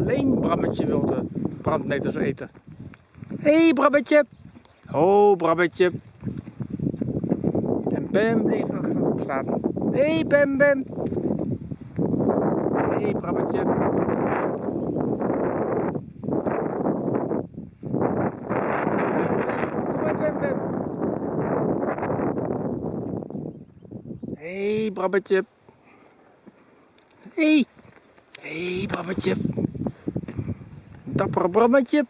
alleen Brammetje wilde brandnetels eten. Hé hey, Brammetje! Ho Brammetje! En Bam bleef achterop staan. Hé hey, Bam Bam! Hé hey, Brammetje! Hé, hey, Brabbetje. Hé. Hey. Hé, hey, Brabbetje. Dappere Brabbetje.